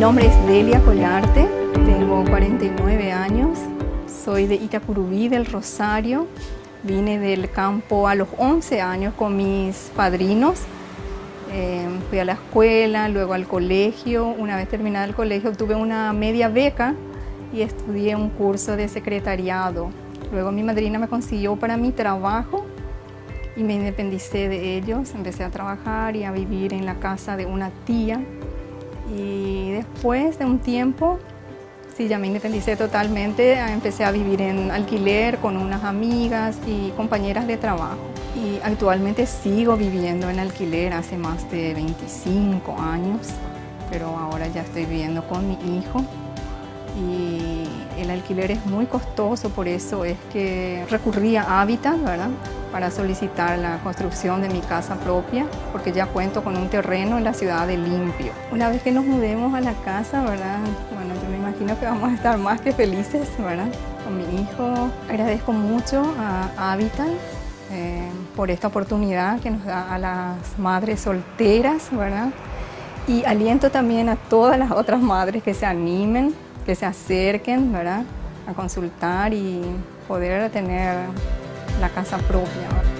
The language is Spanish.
nombre es Delia Colarte, tengo 49 años, soy de Itacurubí del Rosario, vine del campo a los 11 años con mis padrinos, eh, fui a la escuela, luego al colegio, una vez terminada el colegio obtuve una media beca y estudié un curso de secretariado. Luego mi madrina me consiguió para mi trabajo y me independicé de ellos, empecé a trabajar y a vivir en la casa de una tía y después de un tiempo, sí, ya me independicé totalmente, empecé a vivir en alquiler con unas amigas y compañeras de trabajo. Y actualmente sigo viviendo en alquiler hace más de 25 años, pero ahora ya estoy viviendo con mi hijo y el alquiler es muy costoso, por eso es que recurrí a Habitat, ¿verdad? Para solicitar la construcción de mi casa propia, porque ya cuento con un terreno en la ciudad de Limpio. Una vez que nos mudemos a la casa, ¿verdad? Bueno, yo me imagino que vamos a estar más que felices, ¿verdad? Con mi hijo. Agradezco mucho a Habitat eh, por esta oportunidad que nos da a las madres solteras, ¿verdad? Y aliento también a todas las otras madres que se animen que se acerquen ¿verdad? a consultar y poder tener la casa propia.